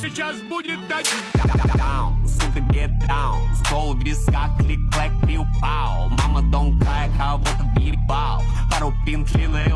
Сейчас будет так. down, get down. Стол в висках, клик-клэк, пиу-пау. Мама, don't cry, кого-то въебал Пару пин длинной